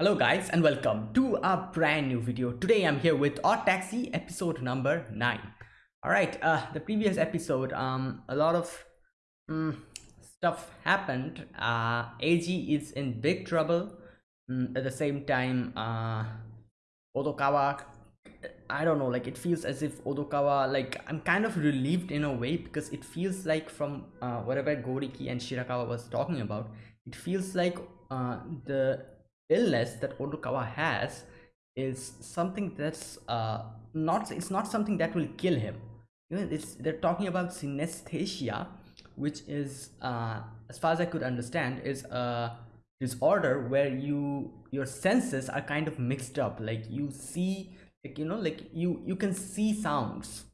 Hello guys and welcome to a brand new video. Today I'm here with Odd Taxi episode number 9. Alright, uh, the previous episode, um, a lot of um, stuff happened. Uh, AG is in big trouble. Um, at the same time, uh, Odokawa, I don't know, like it feels as if Odokawa, like I'm kind of relieved in a way because it feels like from uh, whatever Goriki and Shirakawa was talking about, it feels like uh, the illness that Odokawa has is something that's uh, not it's not something that will kill him. You know it's they're talking about synesthesia which is uh, as far as I could understand is a disorder where you your senses are kind of mixed up. Like you see like you know like you you can see sounds.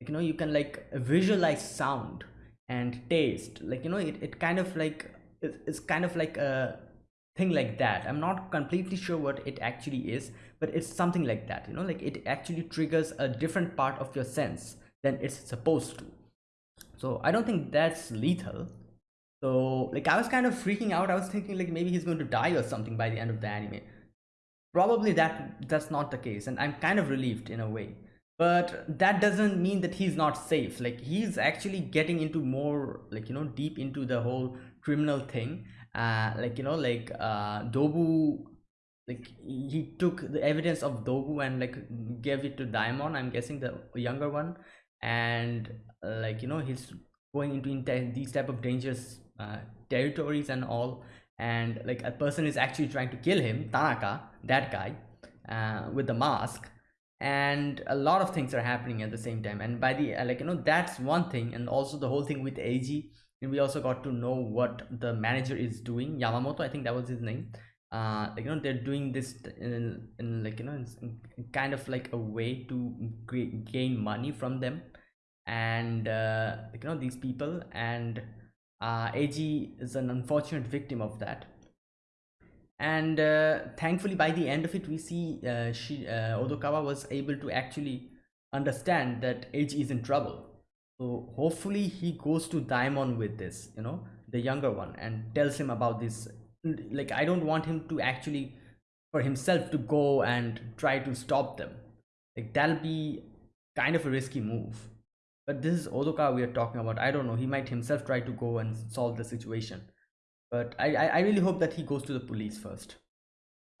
Like you know you can like visualize sound and taste. Like you know it, it kind of like it's kind of like a thing like that. I'm not completely sure what it actually is but it's something like that you know like it actually triggers a different part of your sense than it's supposed to. So i don't think that's lethal. So like i was kind of freaking out. I was thinking like maybe he's going to die or something by the end of the anime. Probably that that's not the case and i'm kind of relieved in a way. But that doesn't mean that he's not safe. Like he's actually getting into more like you know deep into the whole criminal thing uh like you know like uh dobu like he took the evidence of dobu and like gave it to daimon i'm guessing the younger one. And uh, like you know he's going into these type of dangerous uh, territories and all. And like a person is actually trying to kill him tanaka that guy uh, with the mask. And a lot of things are happening at the same time. And by the like you know that's one thing. And also the whole thing with ag we also got to know what the manager is doing. Yamamoto i think that was his name. Uh like, you know they're doing this in, in like you know in kind of like a way to gain money from them. And uh you know these people. And uh ag is an unfortunate victim of that. And uh, thankfully by the end of it we see uh, she uh, odokawa was able to actually understand that ag is in trouble so hopefully he goes to daimon with this you know the younger one and tells him about this. Like i don't want him to actually for himself to go and try to stop them. Like that'll be kind of a risky move. But this is odoka we are talking about. I don't know. He might himself try to go and solve the situation. But i i, really hope that he goes to the police first.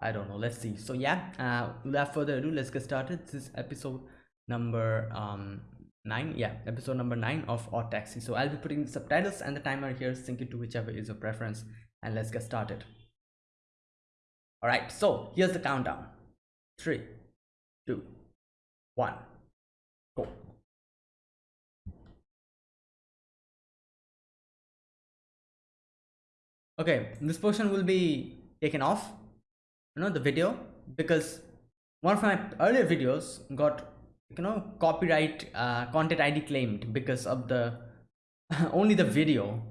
I don't know. Let's see. So yeah uh without further ado let's get started. This is episode number um nine yeah episode number nine of odd taxi. So i'll be putting the subtitles and the timer here sync it to whichever is your preference and let's get started. All right so here's the countdown. Three two one go. Okay this portion will be taken off you know the video because one of my earlier videos got you know copyright uh, content id claimed because of the only the video.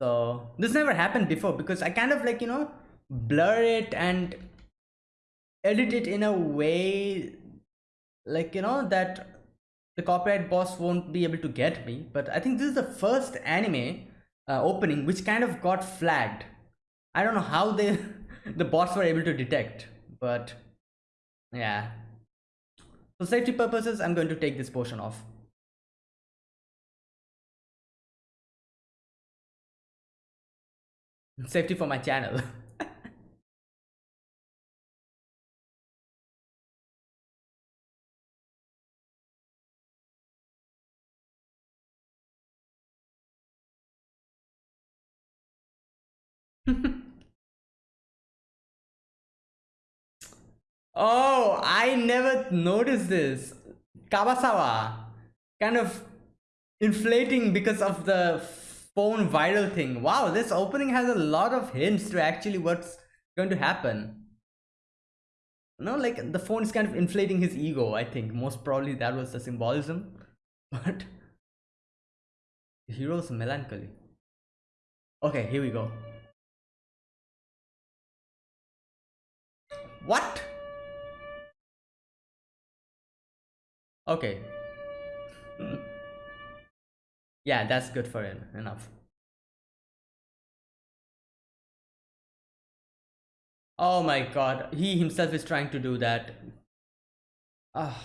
So this never happened before because i kind of like you know blur it and edit it in a way like you know that the copyright boss won't be able to get me. But i think this is the first anime uh, opening which kind of got flagged. I don't know how they the bots were able to detect but yeah for safety purposes, I'm going to take this portion off. Safety for my channel. Oh, I never noticed this. Kabasawa kind of inflating because of the phone viral thing. Wow, this opening has a lot of hints to actually what's going to happen. No, like the phone is kind of inflating his ego. I think most probably that was the symbolism. But the hero's melancholy. Okay, here we go. What? Okay. yeah, that's good for him. Enough. Oh my god, he himself is trying to do that. Ah.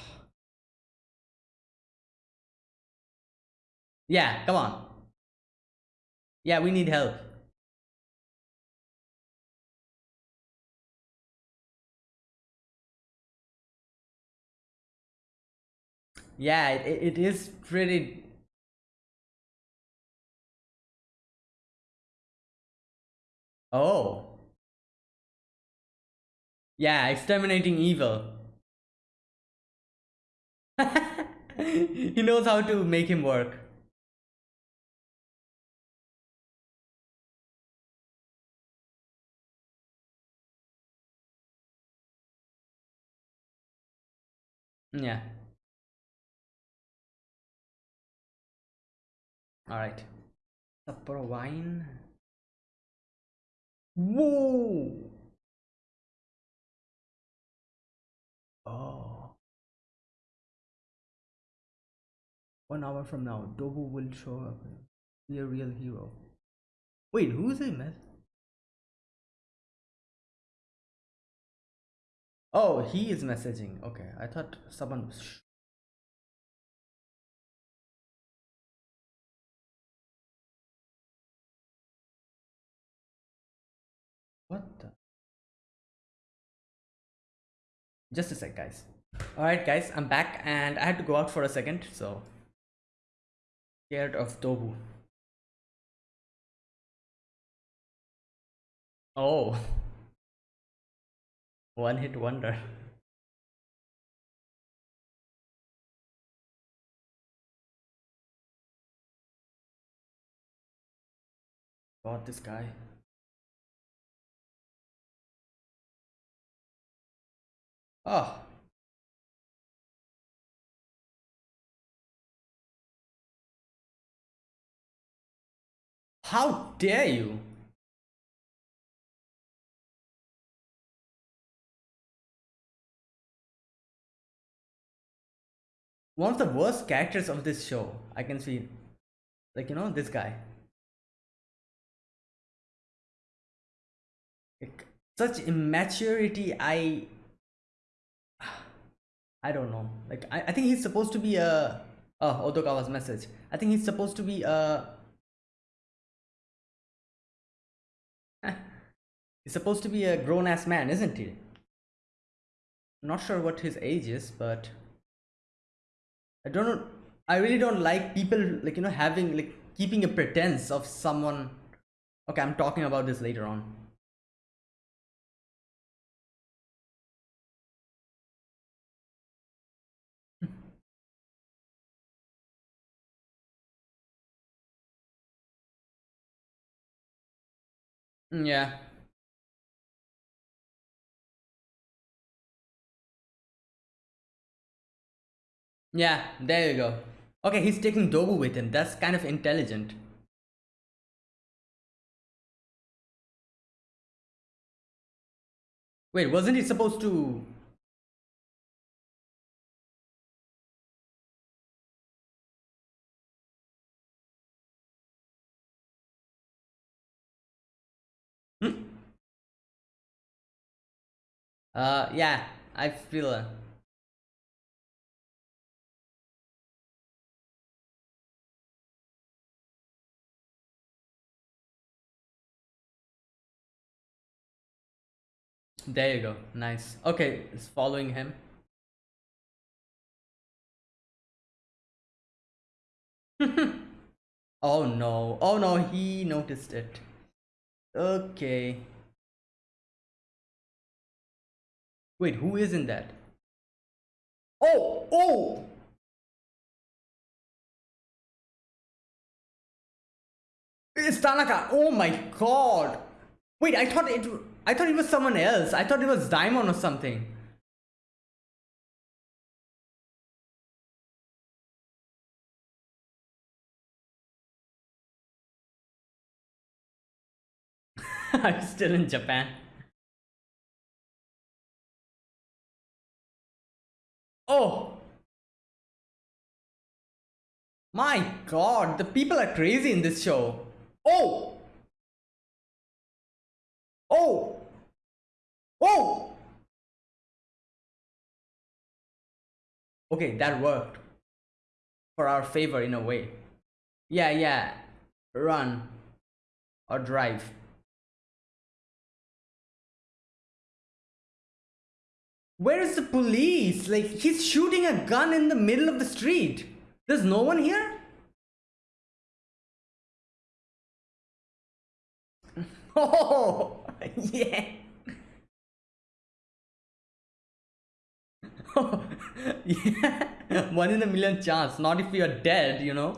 Yeah, come on. Yeah, we need help. Yeah, it, it is pretty... Oh. Yeah, exterminating evil. he knows how to make him work. Yeah. All right. Supper wine. Whoa. Oh. One hour from now, Dobu will show up. Be a real hero. Wait, who's him? Oh, he is messaging. Okay, I thought someone was. What the? Just a sec, guys. Alright, guys, I'm back and I had to go out for a second, so. Scared of Dobu. Oh. One hit wonder. God, this guy. Oh. How dare you? one of the worst characters of this show i can see like you know this guy like, such immaturity i i don't know like i, I think he's supposed to be a oh odokawa's message i think he's supposed to be a eh. he's supposed to be a grown-ass man isn't he not sure what his age is but I don't know. I really don't like people like you know having like keeping a pretense of someone. Okay, I'm talking about this later on. Mm, yeah. Yeah, there you go. Okay, he's taking Dobu with him. That's kind of intelligent. Wait, wasn't he supposed to... Uh, yeah, I feel... Uh... There you go. Nice. Okay, it's following him. oh no. Oh no, he noticed it. Okay. Wait, who is in that? Oh, oh! It's Tanaka. Oh my god. Wait, I thought it I thought it was someone else. I thought it was Daimon or something. I'm still in Japan. Oh! My god, the people are crazy in this show. Oh! Oh! Oh! Okay, that worked. For our favor in a way. Yeah, yeah. Run. Or drive. Where is the police? Like, he's shooting a gun in the middle of the street. There's no one here? Oh, yeah. Oh, yeah. One in a million chance. Not if you're dead, you know.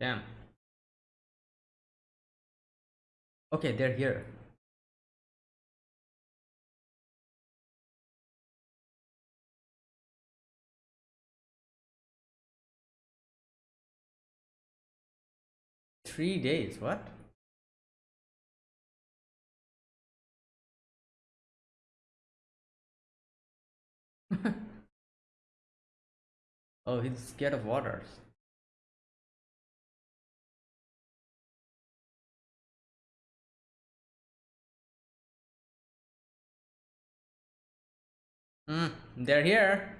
Damn. Okay, they're here. Three days, what? oh, he's scared of waters. Hmm, they're here.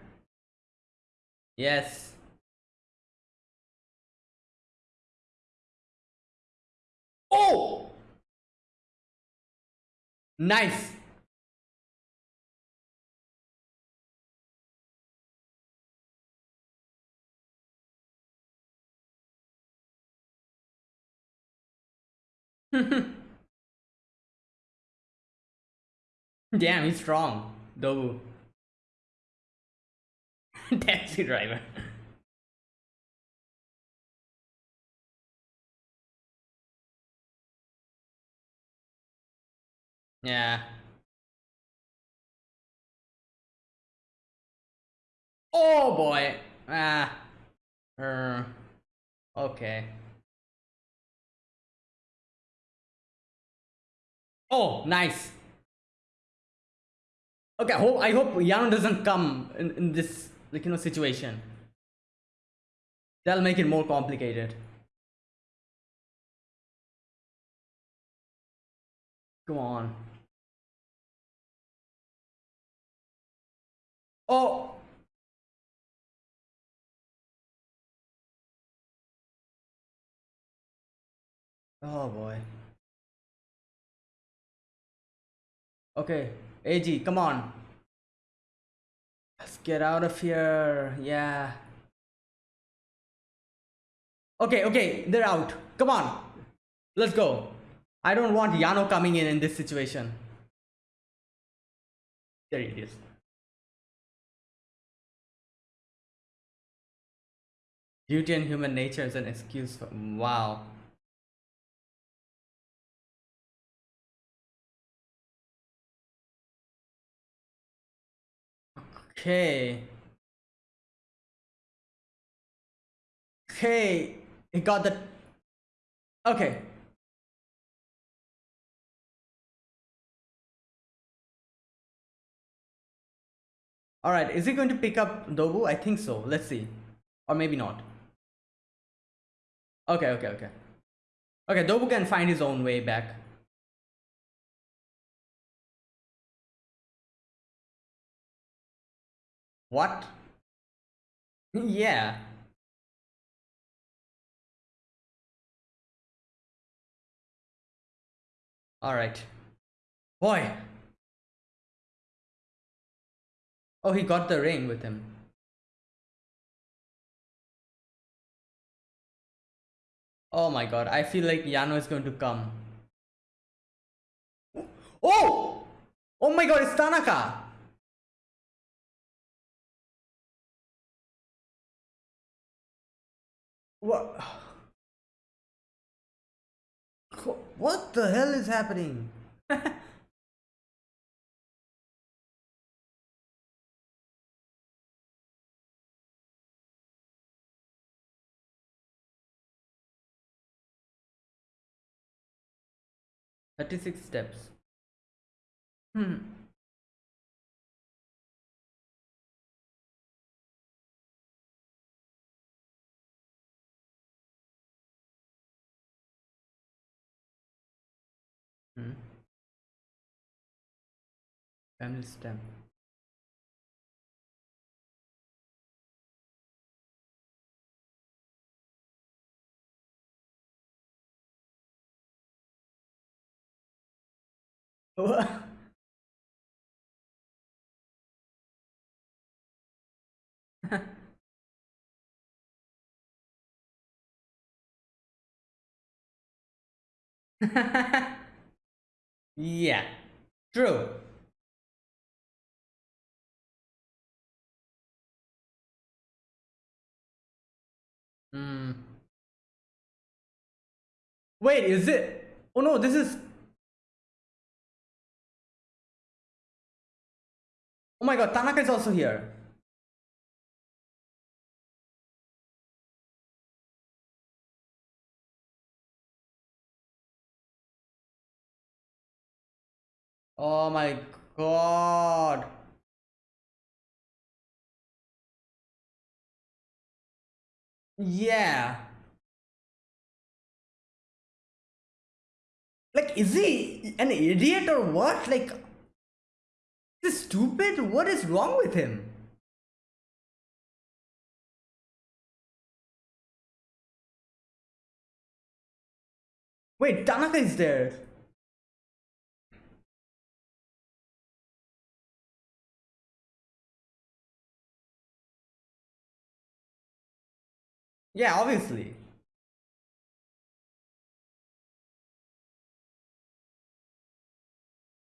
Yes. Oh! Nice. Damn, he's strong. Though. Taxi driver. Yeah. Oh boy. Ah. Uh, okay. Oh, nice. Okay, I hope I hope Yano doesn't come in, in this like you know situation. That'll make it more complicated. Come on. Oh! Oh boy. Okay, AG, come on. Let's get out of here. Yeah. Okay, okay, they're out. Come on. Let's go. I don't want Yano coming in in this situation. There it is. Duty and human nature is an excuse for wow. Okay. Okay, he got the. Okay. All right, is he going to pick up Dobu? I think so. Let's see. Or maybe not. Okay, okay, okay. Okay, Dobu can find his own way back. What? yeah. All right. Boy. Oh, he got the ring with him. Oh my god, I feel like Yano is going to come. Oh! Oh my god, it's Tanaka! What? What the hell is happening? Thirty-six steps. Hmm. Hmm. Family stem. yeah, true. Hmm. Wait, is it? Oh no, this is. Oh my god, Tanaka is also here. Oh my god. Yeah. Like, is he an idiot or what? Like, is he stupid? What is wrong with him? Wait, Tanaka is there. Yeah, obviously.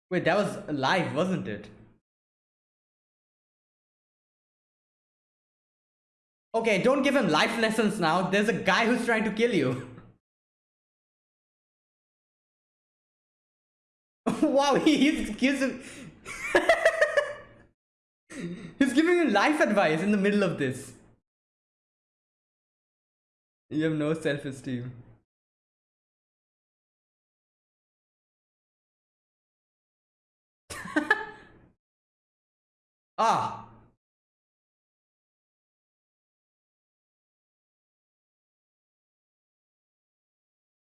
Wait, that was live, wasn't it? Okay, don't give him life lessons now. There's a guy who's trying to kill you. wow, he's, he's, he's giving you life advice in the middle of this. You have no self-esteem. ah.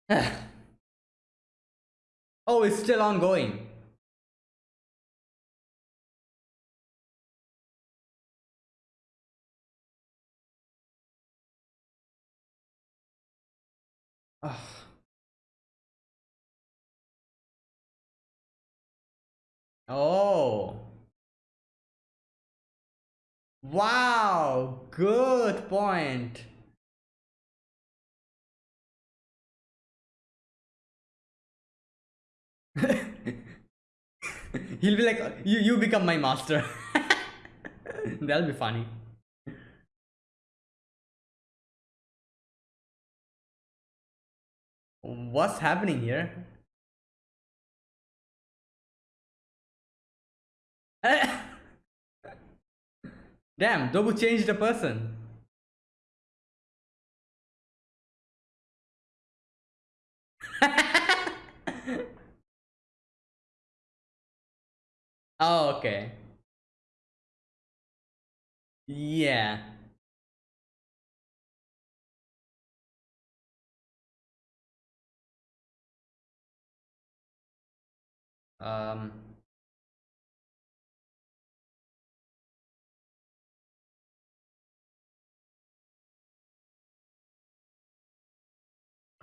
oh, it's still ongoing. Oh. Wow, good point. He'll be like, you, you become my master. That'll be funny. What's happening here? Damn, Dobu changed the person. oh, okay. Yeah. Um.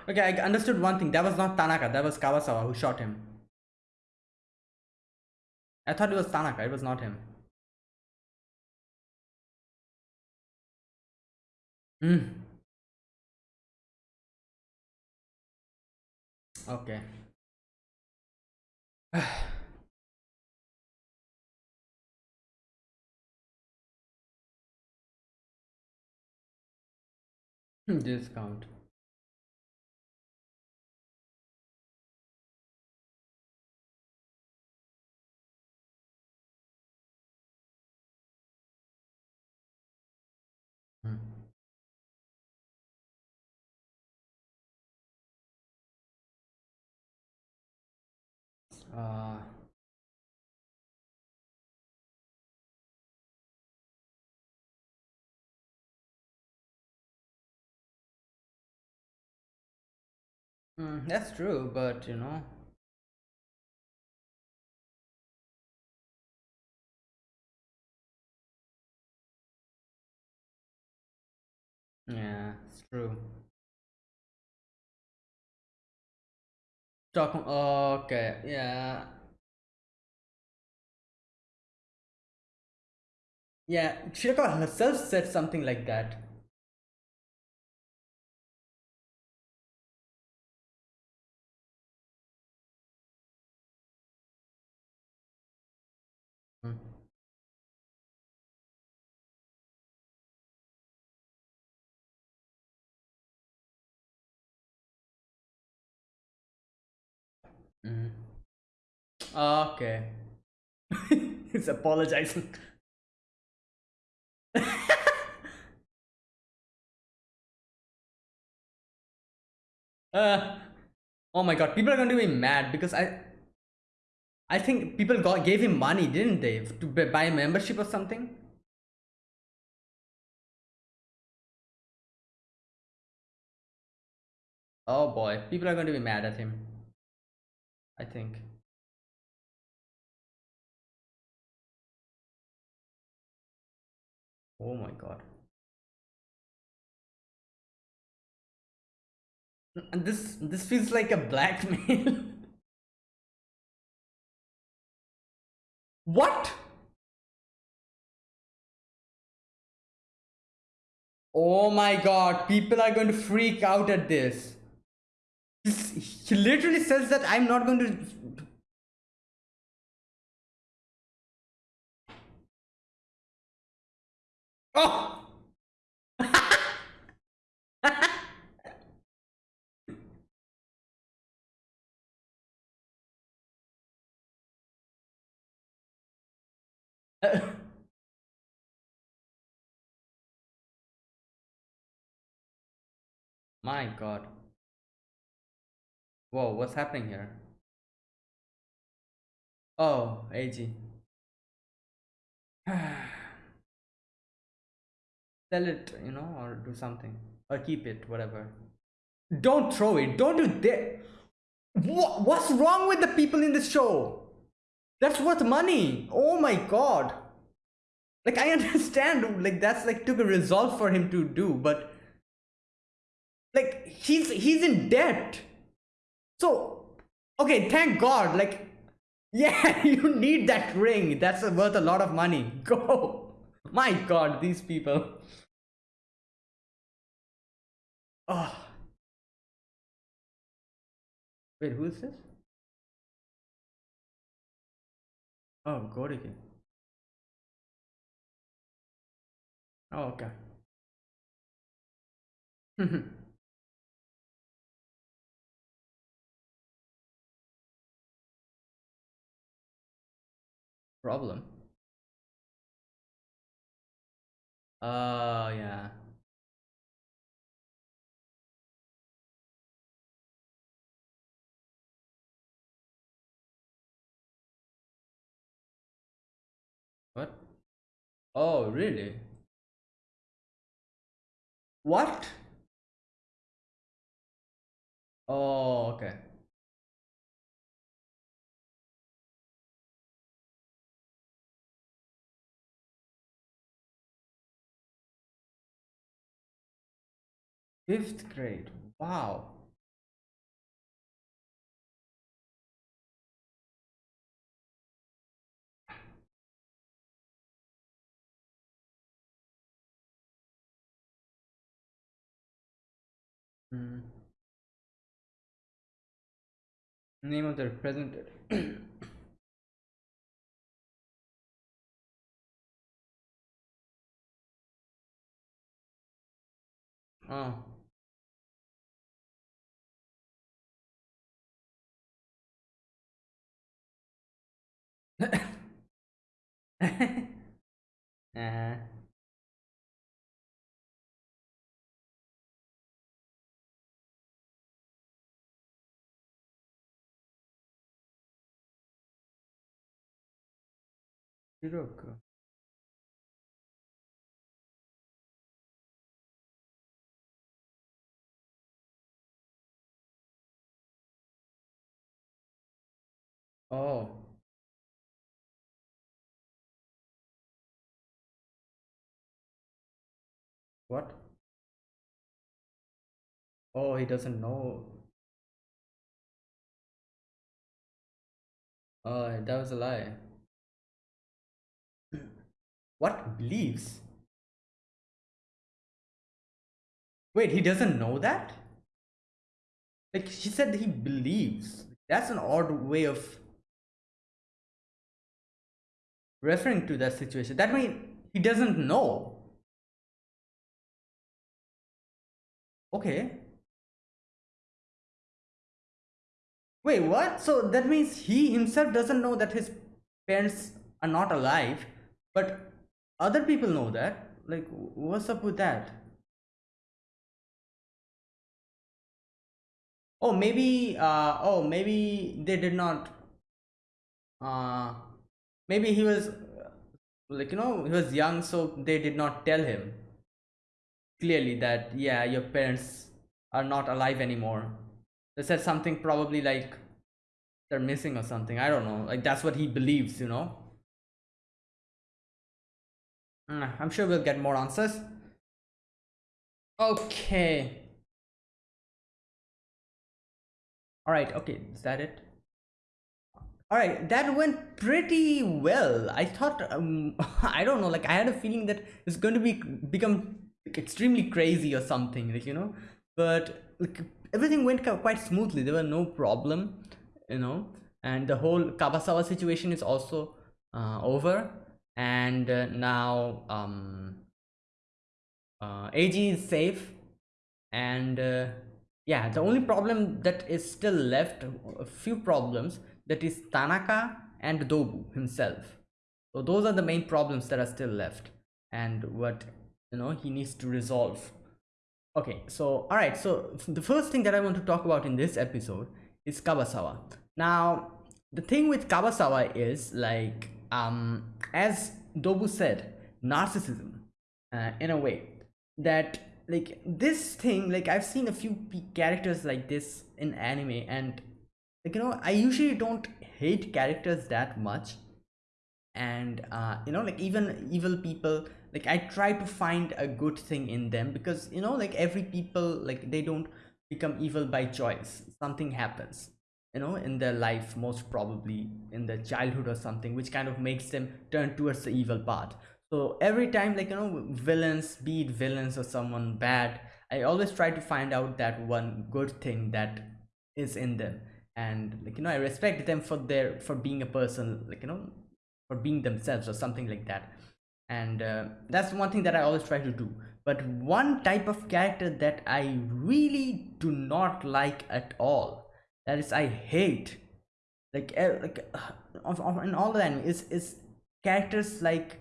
Okay, I understood one thing. That was not Tanaka. That was Kabasawa who shot him. I thought it was Tanaka. It was not him. Hmm. Okay. Discount. Hmm. uh, mm, that's true, but you know, yeah, it's true. Stockholm. Okay, yeah. Yeah, Shirakawa herself said something like that. Mm. Okay. He's apologizing. uh, oh my god, people are going to be mad because I I think people got gave him money, didn't they, to buy a membership or something? Oh boy, people are going to be mad at him. I think. Oh my god. And this this feels like a blackmail. what? Oh my god, people are going to freak out at this. He literally says that I'm not going to. Oh! my god. Whoa, what's happening here? Oh, AG. Sell it, you know, or do something. Or keep it, whatever. Don't throw it. Don't do that. What, what's wrong with the people in this show? That's worth money. Oh my god. Like I understand, like that's like took a resolve for him to do, but like he's he's in debt. So okay, thank God. Like yeah, you need that ring. That's worth a lot of money. Go. My God, these people. Oh. Wait, who is this? Oh, Goriki. Oh, okay. Problem. Uh, yeah. What? Oh, really? What? Oh, okay. Fifth grade. Wow. Mm. Name of the representative. oh. Aha. Bir dakika. Oh. What? Oh, he doesn't know. Oh, that was a lie. What believes? Wait, he doesn't know that? Like she said he believes. That's an odd way of referring to that situation. That means he doesn't know. Okay. Wait, what? So that means he himself doesn't know that his parents are not alive, but other people know that. Like, what's up with that? Oh, maybe, uh, oh, maybe they did not, uh, maybe he was, like, you know, he was young, so they did not tell him clearly that, yeah, your parents are not alive anymore. They said something probably like they're missing or something. I don't know. Like, that's what he believes, you know? Mm, I'm sure we'll get more answers. Okay. all right okay is that it all right that went pretty well i thought um i don't know like i had a feeling that it's going to be become like, extremely crazy or something like you know? But like everything went quite smoothly. There were no problem you know? And the whole kabasawa situation is also uh, over. And uh, now um uh, ag is safe. And uh, yeah the only problem that is still left a few problems that is tanaka and dobu himself. So those are the main problems that are still left. And what you know he needs to resolve. Okay so all right so the first thing that i want to talk about in this episode is kabasawa now the thing with kabasawa is like um as dobu said narcissism uh, in a way that like this thing like i've seen a few characters like this in anime and like you know i usually don't hate characters that much. And uh you know like even evil people like i try to find a good thing in them because you know like every people like they don't become evil by choice. Something happens you know in their life most probably in their childhood or something which kind of makes them turn towards the evil path so every time like you know villains be it villains or someone bad i always try to find out that one good thing that is in them. And like you know i respect them for their for being a person like you know for being themselves or something like that and uh, that's one thing that i always try to do. But one type of character that i really do not like at all that is i hate like like uh, in all of them is is characters like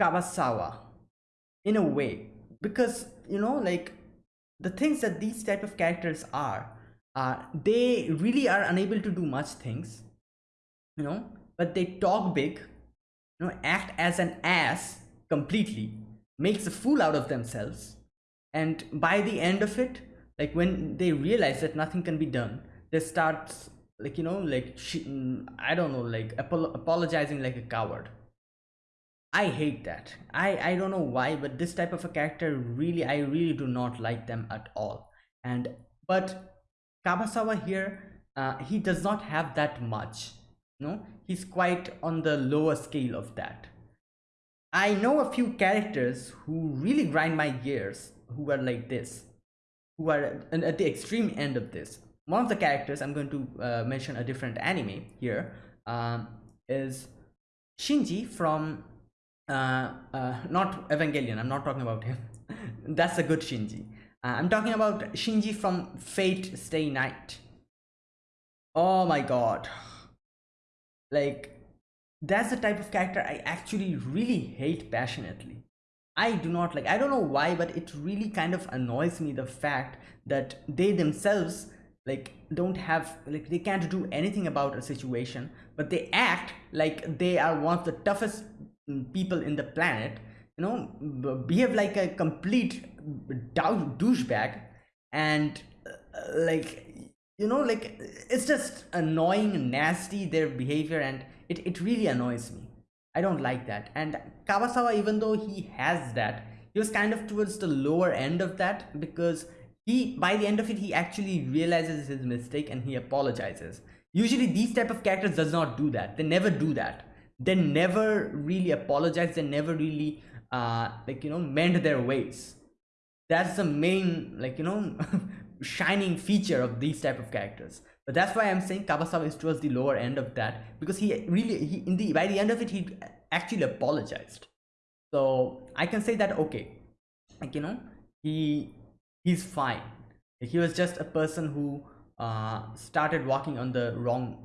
Kabasawa in a way. Because you know like the things that these type of characters are uh, they really are unable to do much things you know but they talk big you know act as an ass completely makes a fool out of themselves and by the end of it like when they realize that nothing can be done they start like you know like i don't know like apologizing like a coward I hate that. I, I don't know why, but this type of a character really, I really do not like them at all. And, but Kabasawa here, uh, he does not have that much. No, he's quite on the lower scale of that. I know a few characters who really grind my gears, who are like this, who are at the extreme end of this. One of the characters, I'm going to uh, mention a different anime here, um, is Shinji from uh, uh, not Evangelion. I'm not talking about him. That's a good Shinji. Uh, I'm talking about Shinji from Fate Stay Night. Oh my god. Like, that's the type of character I actually really hate passionately. I do not like, I don't know why, but it really kind of annoys me the fact that they themselves like don't have like they can't do anything about a situation but they act like they are one of the toughest people in the planet you know behave like a complete douchebag and uh, like you know like it's just annoying and nasty their behavior and it, it really annoys me. I don't like that. And kabasawa even though he has that he was kind of towards the lower end of that because he by the end of it he actually realizes his mistake and he apologizes. Usually these type of characters does not do that. They never do that. They never really apologize. They never really uh like you know mend their ways. That's the main like you know shining feature of these type of characters. But that's why i'm saying kabasawa is towards the lower end of that because he really he in the by the end of it he actually apologized. So i can say that okay like you know he he's fine. He was just a person who uh started walking on the wrong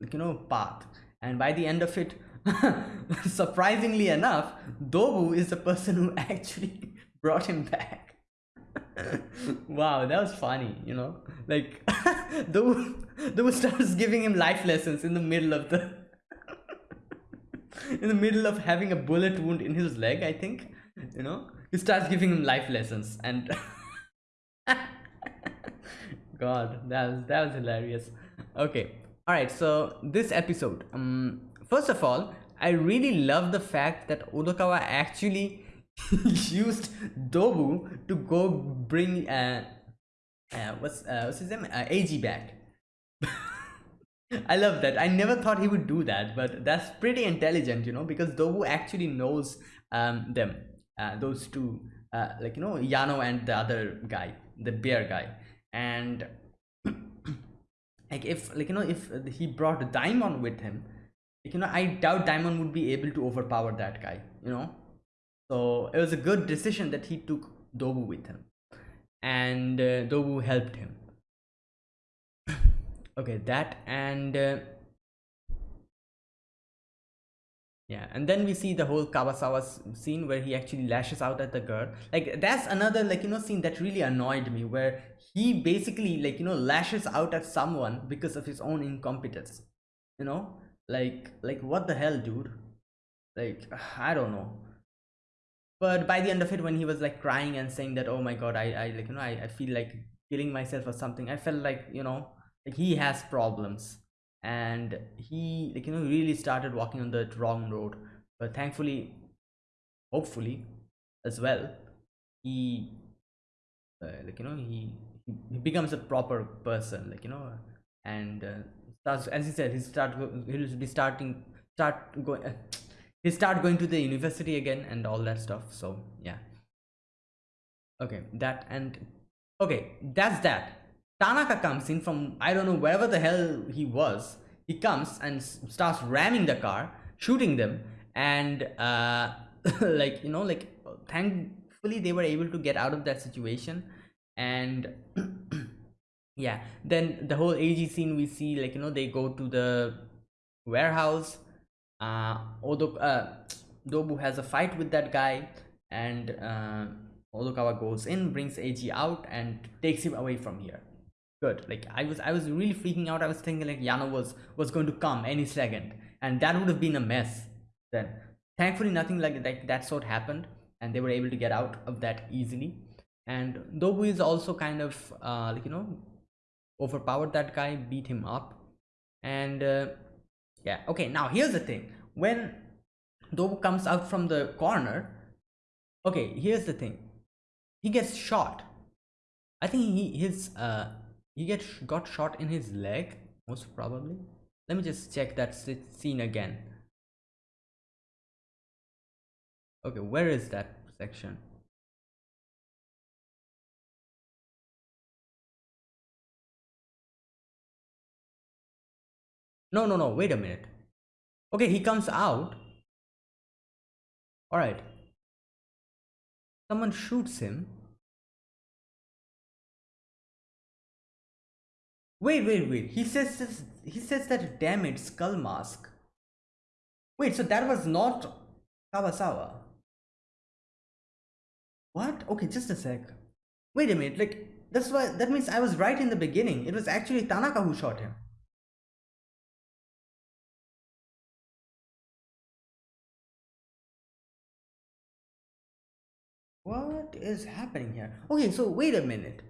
you know path. And by the end of it surprisingly enough dobu is the person who actually brought him back wow that was funny you know? Like the, dobu starts giving him life lessons in the middle of the in the middle of having a bullet wound in his leg i think you know? He starts giving him life lessons and god that was that was hilarious. Okay all right so this episode um first of all i really love the fact that odokawa actually used dobu to go bring uh, uh what's uh what's his name uh, ag back I love that. I never thought he would do that, but that's pretty intelligent, you know, because Dobu actually knows um, them, uh, those two, uh, like, you know, Yano and the other guy, the bear guy. And like, if, like, you know, if he brought Daimon with him, like, you know, I doubt Daimon would be able to overpower that guy, you know. So it was a good decision that he took Dobu with him. And uh, Dobu helped him. Okay that and uh, yeah and then we see the whole Kabasawa scene where he actually lashes out at the girl. Like that's another like you know scene that really annoyed me where he basically like you know lashes out at someone because of his own incompetence you know? Like like what the hell dude? Like i don't know but by the end of it when he was like crying and saying that oh my god i i like you know i, I feel like killing myself or something i felt like you know like he has problems. And he like you know really started walking on the wrong road. But thankfully hopefully as well he uh, like you know he he becomes a proper person like you know and uh, starts as he said he start he'll be starting start going uh, he start going to the university again and all that stuff so yeah okay that and okay that's that Tanaka comes in from I don't know wherever the hell he was. He comes and starts ramming the car, shooting them, and uh, like you know, like thankfully they were able to get out of that situation. And yeah, then the whole AG scene we see, like you know, they go to the warehouse. Uh, Odo, uh, Dobu has a fight with that guy, and uh, Odokawa goes in, brings AG out, and takes him away from here. Good. Like i was i was really freaking out. I was thinking like yano was was going to come any second. And that would have been a mess then. Thankfully nothing like, like that sort happened and they were able to get out of that easily. And dobu is also kind of uh like you know overpowered that guy beat him up. And uh, yeah okay now here's the thing. When dobu comes out from the corner okay here's the thing. He gets shot. I think he his uh he get got shot in his leg most probably. Let me just check that scene again. Okay where is that section no no no wait a minute okay he comes out all right someone shoots him Wait, wait, wait. He says he says that damaged skull mask. Wait, so that was not kabasawa What? Okay, just a sec. Wait a minute, like that's why that means I was right in the beginning. It was actually Tanaka who shot him. What is happening here? Okay, so wait a minute.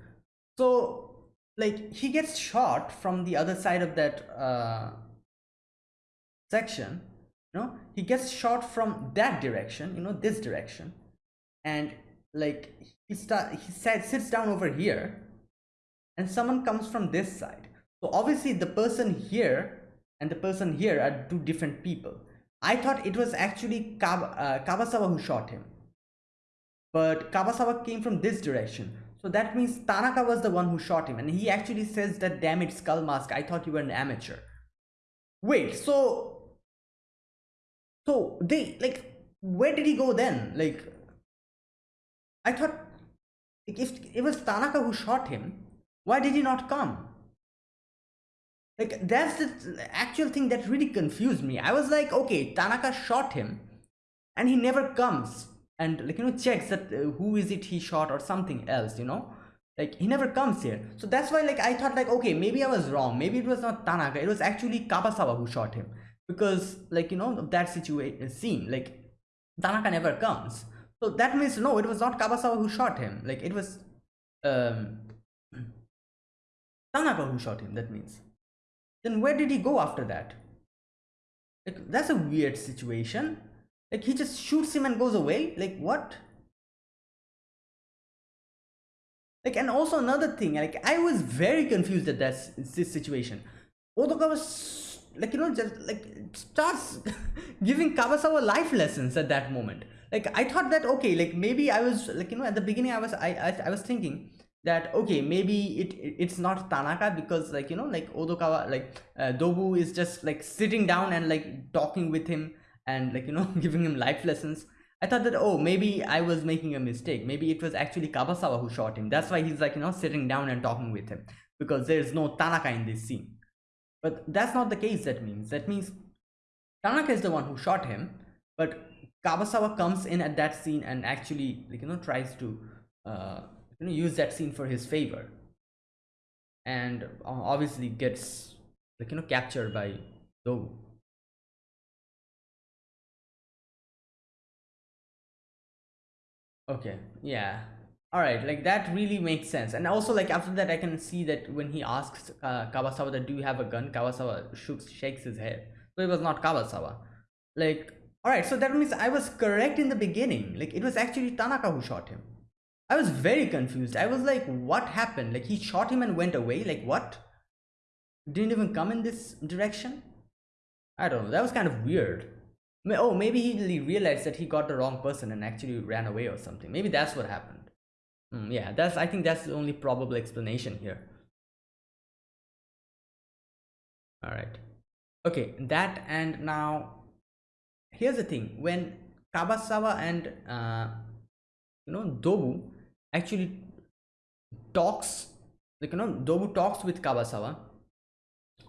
So like he gets shot from the other side of that uh, section you know? He gets shot from that direction you know this direction. And like he start he sat, sits down over here and someone comes from this side. So obviously the person here and the person here are two different people. I thought it was actually Kab uh, kabasawa who shot him but kabasawa came from this direction. So that means tanaka was the one who shot him. And he actually says that damn it skull mask. I thought you were an amateur. Wait so so they like where did he go then? Like i thought like, if it was tanaka who shot him why did he not come? Like that's the actual thing that really confused me. I was like okay tanaka shot him and he never comes and like you know checks that uh, who is it he shot or something else you know? Like he never comes here. So that's why like i thought like okay maybe i was wrong. Maybe it was not tanaka. It was actually kabasawa who shot him. Because like you know that situation scene like tanaka never comes. So that means no it was not kabasawa who shot him. Like it was um tanaka who shot him that means. Then where did he go after that? Like that's a weird situation like he just shoots him and goes away? Like what? Like and also another thing like i was very confused at that this situation. Odoka was like you know just like starts giving kabasawa life lessons at that moment. Like i thought that okay like maybe i was like you know at the beginning i was i i, I was thinking that okay maybe it, it's not tanaka because like you know like odokawa like uh, dobu is just like sitting down and like talking with him and like you know giving him life lessons i thought that oh maybe i was making a mistake. Maybe it was actually kabasawa who shot him. That's why he's like you know sitting down and talking with him because there's no tanaka in this scene. But that's not the case that means. That means tanaka is the one who shot him but kabasawa comes in at that scene and actually like you know tries to uh you know use that scene for his favor. And uh, obviously gets like you know captured by Dobu. Okay yeah. All right like that really makes sense. And also like after that i can see that when he asks uh, kabasawa that do you have a gun? Kabasawa shooks, shakes his head. So it was not Kabasawa. like all right so that means i was correct in the beginning. Like it was actually tanaka who shot him. I was very confused. I was like what happened? Like he shot him and went away? Like what? Didn't even come in this direction? I don't know. That was kind of weird oh maybe he realized that he got the wrong person and actually ran away or something. Maybe that's what happened. Mm, yeah that's i think that's the only probable explanation here. All right. Okay that and now here's the thing. When kabasawa and uh, you know dobu actually talks like you know dobu talks with kabasawa.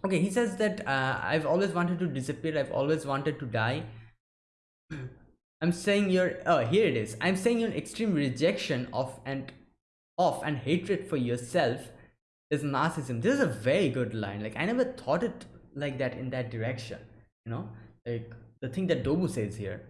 Okay he says that uh, i've always wanted to disappear i've always wanted to die I'm saying your oh here it is. I'm saying your extreme rejection of and of and hatred for yourself is narcissism. This is a very good line. Like I never thought it like that in that direction. You know, like the thing that Dobu says here.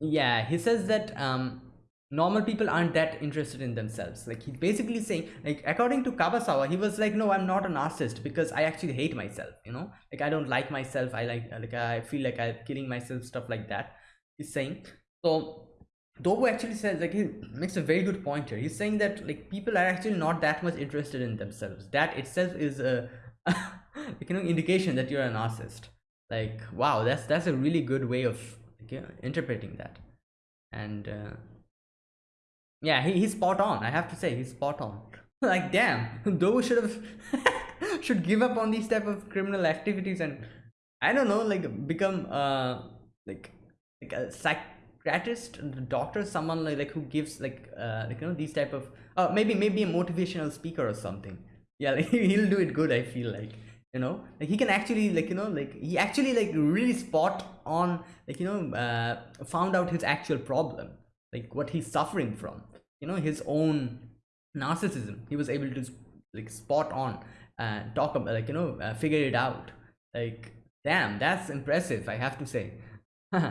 Yeah, he says that um normal people aren't that interested in themselves like he's basically saying like according to kabasawa he was like no i'm not a narcissist because i actually hate myself you know like i don't like myself i like like i feel like i'm killing myself stuff like that he's saying so Dobu actually says like he makes a very good point here. He's saying that like people are actually not that much interested in themselves. That itself is a you know indication that you're a narcissist. Like wow, that's that's a really good way of like, you know, interpreting that. And uh, yeah he, he's spot on i have to say he's spot on. Like damn those should have should give up on these type of criminal activities and i don't know like become uh like like a psychiatrist doctor someone like, like who gives like uh like you know these type of uh maybe maybe a motivational speaker or something. Yeah like he'll do it good i feel like you know? Like he can actually like you know like he actually like really spot on like you know uh found out his actual problem like what he's suffering from. You know his own narcissism he was able to like spot on and talk about like you know uh, figure it out. Like damn that's impressive i have to say.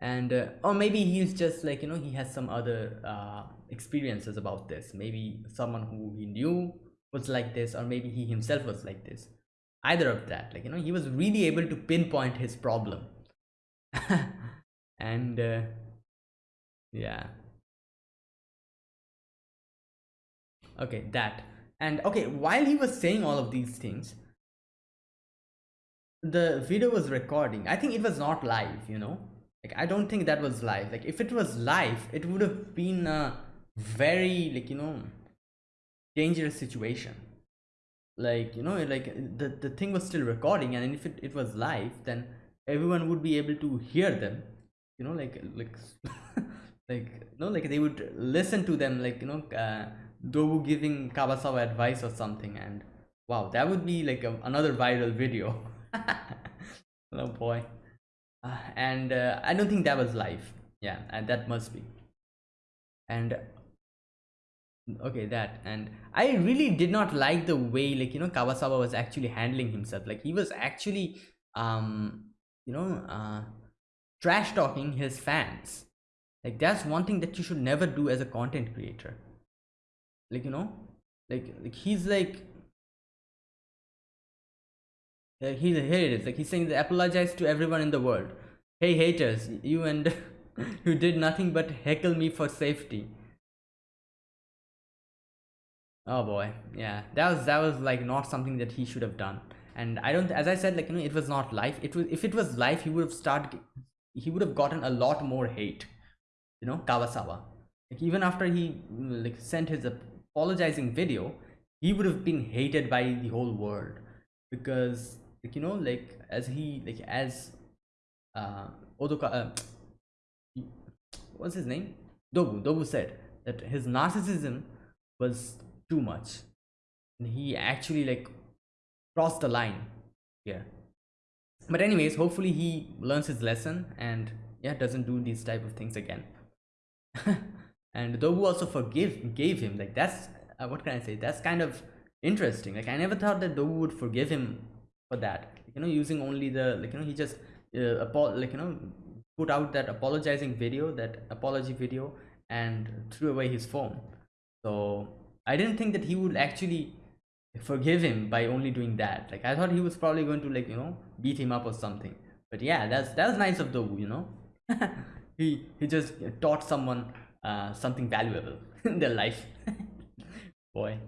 And uh, or maybe he's just like you know he has some other uh, experiences about this. Maybe someone who he knew was like this or maybe he himself was like this. Either of that like you know he was really able to pinpoint his problem. And uh, yeah. Okay that. And okay while he was saying all of these things the video was recording. I think it was not live you know? Like i don't think that was live. Like if it was live it would have been a very like you know dangerous situation. Like you know like the the thing was still recording and if it, it was live then everyone would be able to hear them. You know like like like you know like they would listen to them like you know uh, Dobu giving Kabasawa advice or something and wow that would be like a, another viral video. Oh boy. Uh, and uh, I don't think that was live. Yeah and that must be. And okay that. And I really did not like the way like you know Kabasawa was actually handling himself. Like he was actually um you know uh trash talking his fans like that's one thing that you should never do as a content creator. Like you know? Like, like he's like uh, he here it is. Like he's saying they apologize to everyone in the world. Hey haters you and you did nothing but heckle me for safety. Oh boy. Yeah that was that was like not something that he should have done. And i don't as i said like you know it was not life. It was if it was life he would have started he would have gotten a lot more hate you know kabasawa. Like even after he like sent his apologizing video he would have been hated by the whole world. Because like you know like as he like as uh odoka uh, what's his name? Dobu dobu said that his narcissism was too much. And he actually like crossed the line here. But anyways hopefully he learns his lesson and yeah doesn't do these type of things again and Dobu also forgive gave him like that's uh, what can I say that's kind of interesting like I never thought that Dobu would forgive him for that you know using only the like you know he just uh, apo- like you know put out that apologizing video that apology video and threw away his phone so I didn't think that he would actually forgive him by only doing that. Like I thought he was probably going to like you know beat him up or something. But yeah, that's that's nice of Dobu, you know. he he just taught someone uh, something valuable in their life. Boy,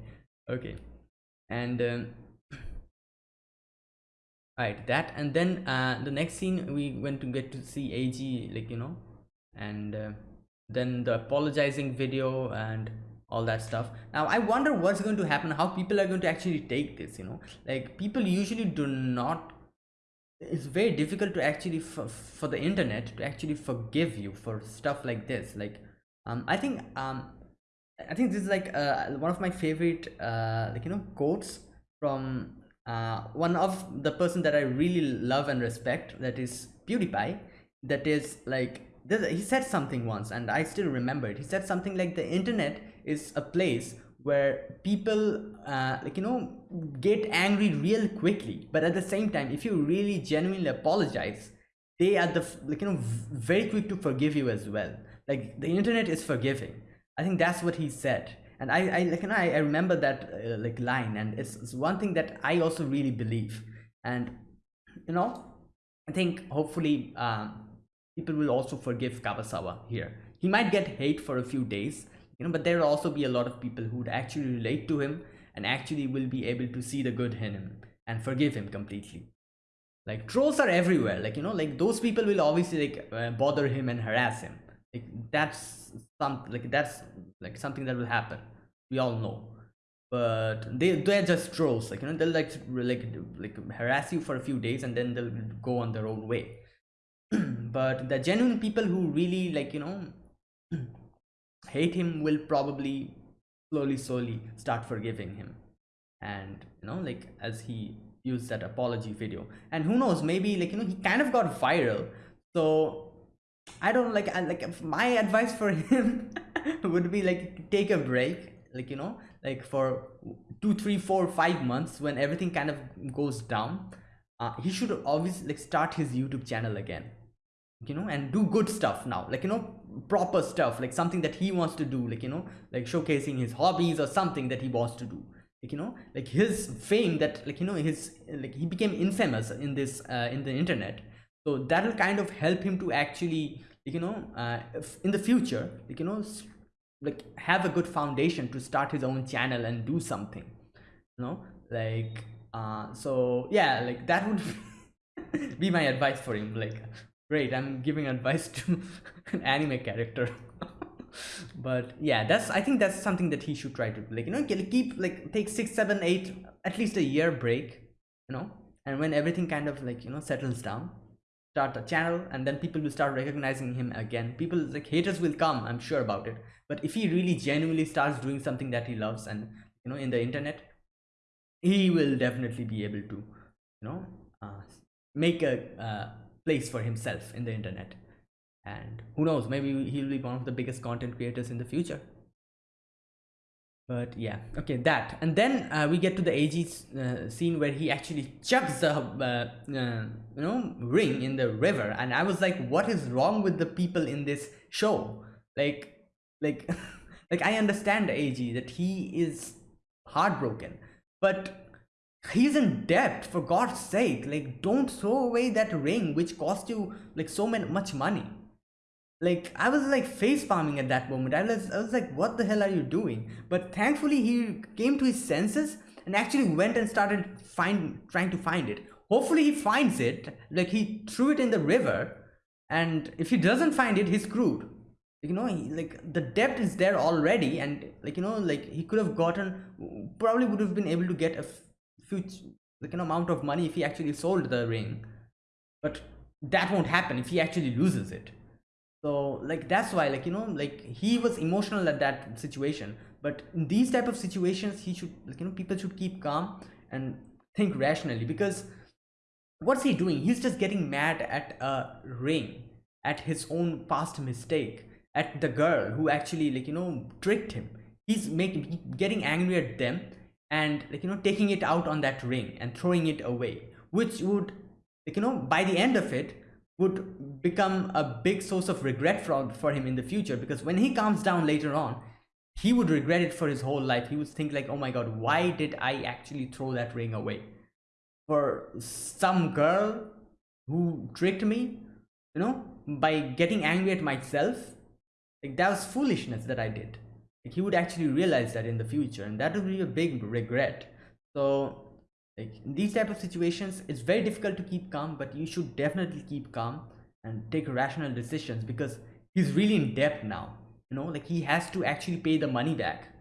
okay, and um, right that and then uh, the next scene we went to get to see AG like you know, and uh, then the apologizing video and all that stuff. Now i wonder what's going to happen how people are going to actually take this you know? Like people usually do not it's very difficult to actually for the internet to actually forgive you for stuff like this like um i think um i think this is like uh, one of my favorite uh like you know quotes from uh one of the person that i really love and respect that is pewdiepie that is like he said something once and i still remember it. He said something like the internet is a place where people uh, like you know get angry real quickly but at the same time if you really genuinely apologize they are the like you know very quick to forgive you as well. Like the internet is forgiving. I think that's what he said. And i i like you know, I, I remember that uh, like line and it's, it's one thing that i also really believe. And you know i think hopefully um, people will also forgive kabasawa here. He might get hate for a few days you know but there will also be a lot of people who would actually relate to him and actually will be able to see the good in him and forgive him completely. Like trolls are everywhere. Like you know like those people will obviously like uh, bother him and harass him. Like that's some like that's like something that will happen. We all know. But they they're just trolls. Like you know they'll like like like harass you for a few days and then they'll go on their own way. But the genuine people who really like you know hate him will probably slowly slowly start forgiving him. And you know like as he used that apology video. And who knows maybe like you know he kind of got viral. So i don't like I, like my advice for him would be like take a break. Like you know like for two three four five months when everything kind of goes down. Uh, he should obviously like start his youtube channel again you know and do good stuff now like you know proper stuff like something that he wants to do like you know like showcasing his hobbies or something that he wants to do. Like you know like his fame that like you know his like he became infamous in this uh, in the internet. So that will kind of help him to actually like, you know uh, in the future like you know like have a good foundation to start his own channel and do something you know like uh so yeah like that would be my advice for him like great i'm giving advice to an anime character. But yeah that's i think that's something that he should try to like you know keep like take six seven eight at least a year break you know? And when everything kind of like you know settles down start a channel and then people will start recognizing him again. People like haters will come i'm sure about it. But if he really genuinely starts doing something that he loves and you know in the internet he will definitely be able to you know uh, make a uh, place for himself in the internet. And who knows maybe he'll be one of the biggest content creators in the future. But yeah okay that. And then uh, we get to the AG uh, scene where he actually chucks the uh, uh, you know ring in the river. And I was like what is wrong with the people in this show? Like like like I understand AG that he is heartbroken. But he's in debt for God's sake. Like don't throw away that ring which cost you like so much money. Like i was like face palming at that moment. I was, I was like what the hell are you doing? But thankfully he came to his senses and actually went and started find trying to find it. Hopefully he finds it. Like he threw it in the river and if he doesn't find it he's screwed. You know he, like the debt is there already and like you know like he could have gotten probably would have been able to get a huge like an amount of money if he actually sold the ring. But that won't happen if he actually loses it. So like that's why like you know like he was emotional at that situation. But in these type of situations he should like you know people should keep calm and think rationally. Because what's he doing? He's just getting mad at a ring at his own past mistake at the girl who actually like you know tricked him. He's making getting angry at them and like you know taking it out on that ring and throwing it away which would like you know by the end of it would become a big source of regret for, for him in the future. Because when he calms down later on he would regret it for his whole life. He would think like oh my god why did i actually throw that ring away? For some girl who tricked me you know by getting angry at myself like that was foolishness that i did like he would actually realize that in the future and that would be a big regret. So like in these type of situations it's very difficult to keep calm but you should definitely keep calm and take rational decisions because he's really in debt now you know? Like he has to actually pay the money back.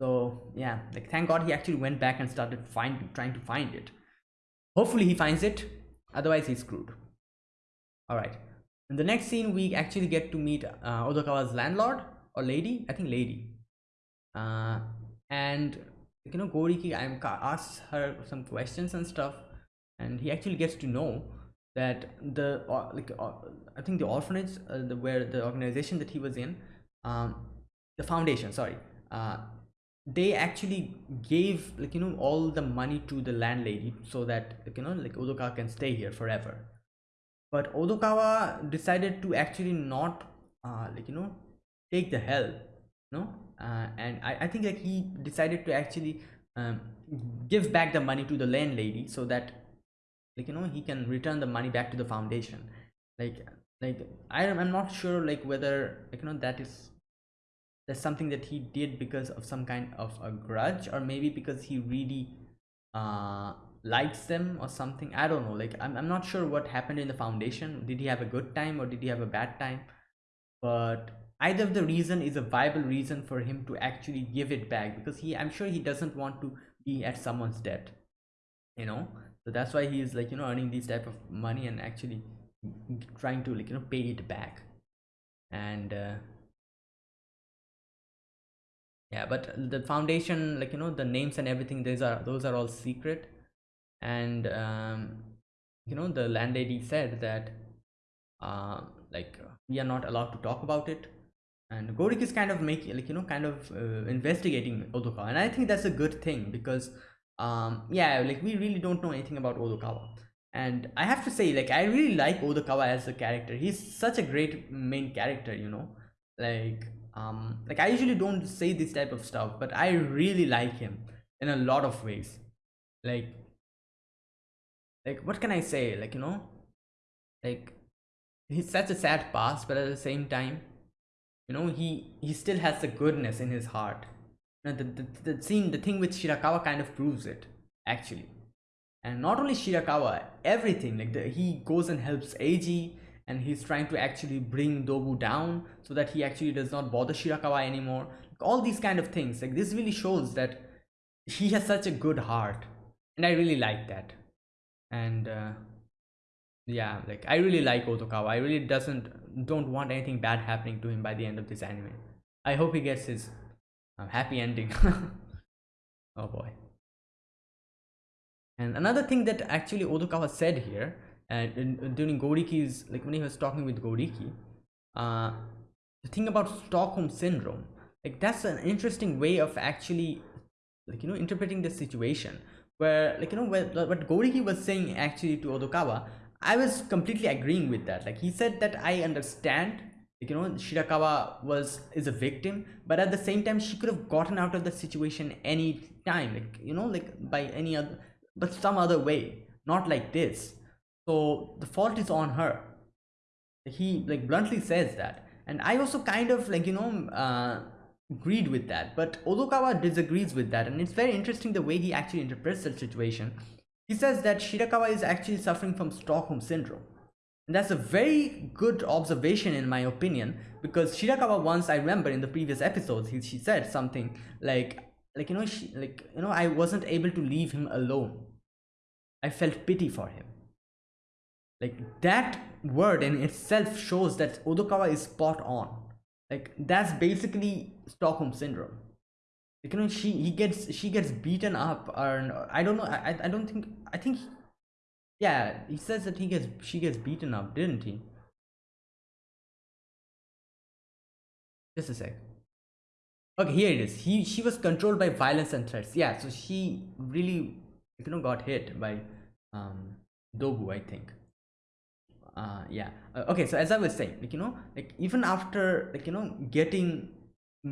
So yeah like thank god he actually went back and started finding trying to find it. Hopefully he finds it otherwise he's screwed. All right. In the next scene we actually get to meet uh, odokawa's landlord or lady? I think lady. Uh, and you know goriki i'm asks her some questions and stuff and he actually gets to know that the uh, like uh, i think the orphanage uh, the where the organization that he was in um the foundation sorry uh they actually gave like you know all the money to the landlady so that like, you know like odokawa can stay here forever. But odokawa decided to actually not uh like you know take the help no? Uh, and I, I think like he decided to actually um, give back the money to the landlady so that like you know he can return the money back to the foundation. Like like I, i'm not sure like whether like you know that is that's something that he did because of some kind of a grudge or maybe because he really uh likes them or something. I don't know. Like I'm, I'm not sure what happened in the foundation. Did he have a good time or did he have a bad time? But either of the reason is a viable reason for him to actually give it back because he i'm sure he doesn't want to be at someone's debt you know? So that's why he is like you know earning these type of money and actually trying to like you know pay it back. And uh, yeah but the foundation like you know the names and everything those are those are all secret. And um you know the landlady said that uh like we are not allowed to talk about it and Gorik is kind of making like you know kind of uh, investigating Odokawa. And I think that's a good thing because um yeah like we really don't know anything about Odokawa. And I have to say like I really like Odokawa as a character. He's such a great main character you know? Like um like I usually don't say this type of stuff but I really like him in a lot of ways. Like like what can I say? Like you know? Like he's such a sad past but at the same time you know he he still has the goodness in his heart. You know, the, the, the scene the thing with shirakawa kind of proves it actually. And not only shirakawa everything like the, he goes and helps eiji and he's trying to actually bring dobu down so that he actually does not bother shirakawa anymore. All these kind of things like this really shows that he has such a good heart. And i really like that. And uh, yeah like i really like odokawa i really doesn't don't want anything bad happening to him by the end of this anime. I hope he gets his uh, happy ending. Oh boy. And another thing that actually odokawa said here and uh, during goriki's like when he was talking with goriki uh the thing about stockholm syndrome like that's an interesting way of actually like you know interpreting the situation where like you know what, what goriki was saying actually to odokawa I was completely agreeing with that. Like he said that I understand, you know, Shirakawa was is a victim, but at the same time, she could have gotten out of the situation any time, like you know, like by any other, but some other way, not like this. So the fault is on her. He like bluntly says that, and I also kind of like you know uh, agreed with that, but Odokawa disagrees with that, and it's very interesting the way he actually interprets the situation he says that Shirakawa is actually suffering from Stockholm Syndrome. And that's a very good observation in my opinion because Shirakawa once I remember in the previous episodes he, she said something like like you know she like you know I wasn't able to leave him alone. I felt pity for him. Like that word in itself shows that Odokawa is spot on. Like that's basically Stockholm syndrome you know she he gets she gets beaten up or i don't know i i don't think i think yeah he says that he gets she gets beaten up didn't he? Just a sec. Okay here it is. He she was controlled by violence and threats. Yeah so she really you know got hit by um dobu i think. Uh yeah. Uh, okay so as i was saying like you know like even after like you know getting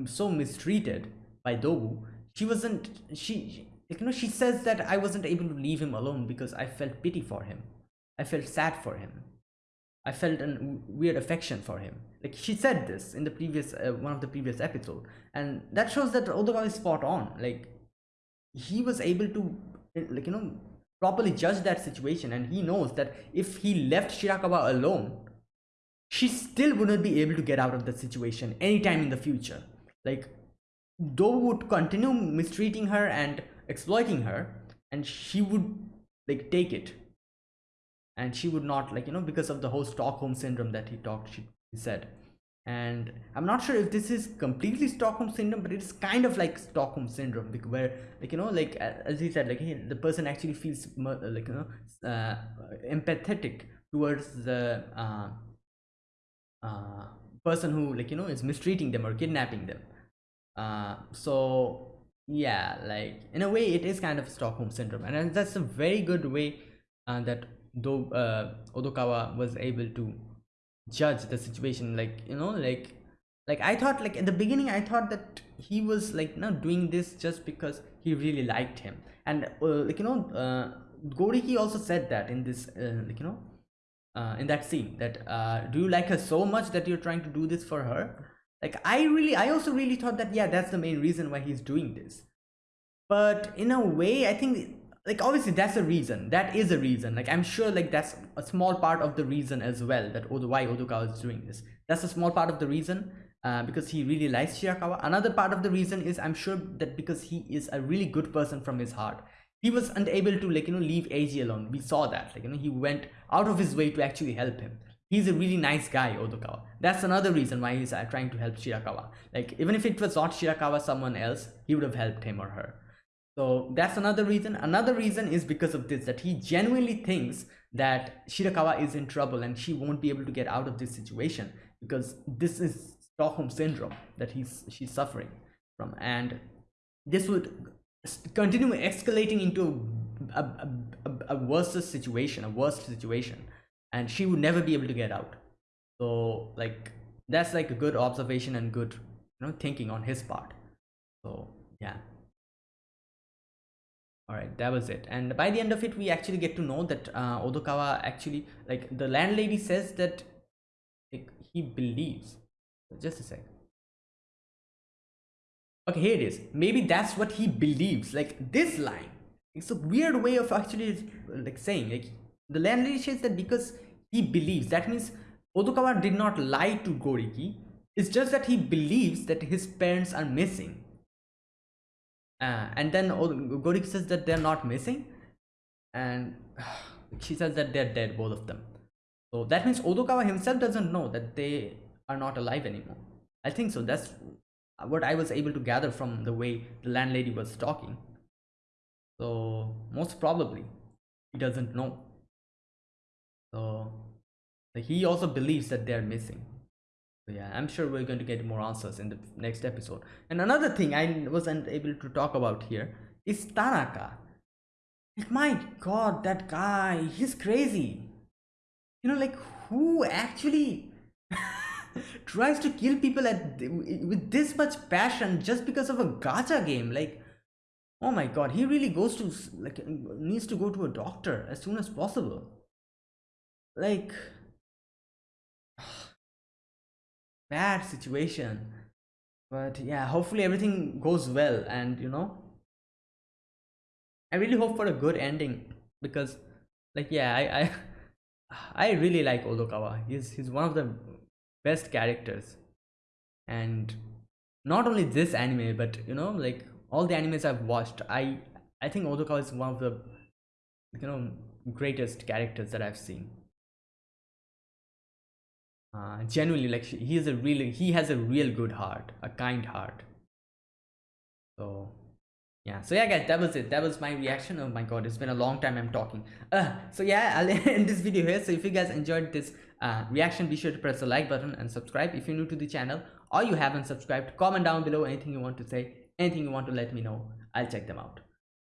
so mistreated by Dobu, she wasn't she like you know she says that I wasn't able to leave him alone because I felt pity for him. I felt sad for him. I felt a weird affection for him. Like she said this in the previous uh, one of the previous episode, and that shows that Odokawa is spot on. Like he was able to like you know properly judge that situation, and he knows that if he left Shirakawa alone, she still wouldn't be able to get out of that situation anytime in the future. Like Doe would continue mistreating her and exploiting her and she would like take it. And she would not like you know because of the whole stockholm syndrome that he talked she said. And i'm not sure if this is completely stockholm syndrome but it's kind of like stockholm syndrome where like you know like as he said like he, the person actually feels like you know uh, empathetic towards the uh, uh, person who like you know is mistreating them or kidnapping them uh, so yeah like in a way it is kind of stockholm syndrome and that's a very good way uh, that though odokawa was able to judge the situation like you know like like i thought like at the beginning i thought that he was like not doing this just because he really liked him. And uh, like you know uh goriki also said that in this uh, like you know uh, in that scene that uh, do you like her so much that you're trying to do this for her like i really i also really thought that yeah that's the main reason why he's doing this. But in a way i think like obviously that's a reason. That is a reason. Like i'm sure like that's a small part of the reason as well that why odokawa is doing this. That's a small part of the reason uh, because he really likes shirakawa another part of the reason is i'm sure that because he is a really good person from his heart he was unable to like you know leave Eiji alone. We saw that. Like you know he went out of his way to actually help him he's a really nice guy odokawa that's another reason why he's uh, trying to help shirakawa. Like even if it was not shirakawa someone else he would have helped him or her. So that's another reason. Another reason is because of this that he genuinely thinks that shirakawa is in trouble and she won't be able to get out of this situation because this is stockholm syndrome that he's she's suffering from. And this would continue escalating into a, a, a, a worse situation a worse situation and she would never be able to get out. So like that's like a good observation and good you know thinking on his part. So yeah. All right that was it. And by the end of it we actually get to know that uh, odokawa actually like the landlady says that like, he believes. Just a sec. Okay here it is. Maybe that's what he believes. Like this line. It's a weird way of actually like saying like the landlady says that because he believes that means odokawa did not lie to goriki. It's just that he believes that his parents are missing. Uh, and then goriki says that they're not missing. And she says that they're dead both of them. So that means odokawa himself doesn't know that they are not alive anymore. I think so. That's what I was able to gather from the way the landlady was talking. So most probably he doesn't know. So he also believes that they are missing. So yeah, I'm sure we're going to get more answers in the next episode. And another thing I wasn't able to talk about here is Tanaka. Like my god, that guy, he's crazy. You know, like who actually tries to kill people at with this much passion just because of a gacha game like oh my god he really goes to like needs to go to a doctor as soon as possible like bad situation. But yeah hopefully everything goes well and you know i really hope for a good ending because like yeah i i i really like odokawa he's he's one of the best characters. And not only this anime but you know like all the animes i've watched i i think odokawa is one of the you know greatest characters that i've seen uh, genuinely like he is a really he has a real good heart a kind heart. So yeah. So yeah guys that was it. That was my reaction. Oh my god it's been a long time i'm talking. Uh, so yeah i'll end this video here. So if you guys enjoyed this uh, reaction be sure to press the like button and subscribe. If you're new to the channel or you haven't subscribed comment down below anything you want to say anything you want to let me know. I'll check them out.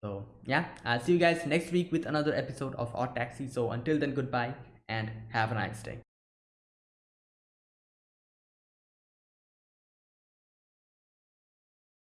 So yeah i'll see you guys next week with another episode of odd taxi. So until then goodbye and have a nice day